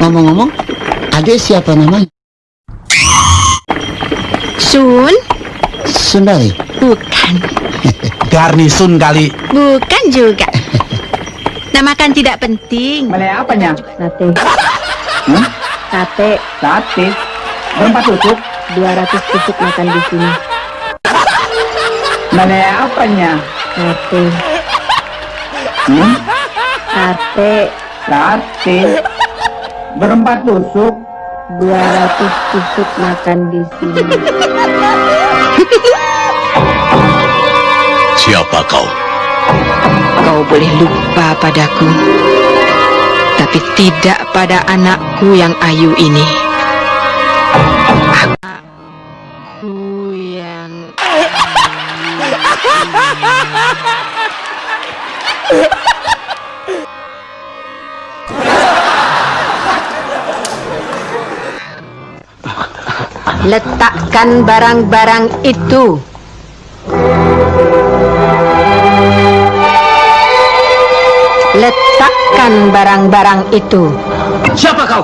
Ngomong-ngomong, adik siapa namanya? Sun? Sundari. Bukan. Garnisun kali. Bukan juga. Nama kan tidak penting. Malay apanya? Sate. Hmm? Sate. Sate. Berapa tusuk? 200 tusuk makan di sini. Malay apanya? Sate. Hmm? Sate. Sate. Berempat tusuk. 200 tusuk makan di sini. Siapa kau? Kau boleh lupa padaku, tapi tidak pada anakku yang ayu ini. Aku yang Letakkan barang-barang itu. Letakkan barang-barang itu. Siapa kau?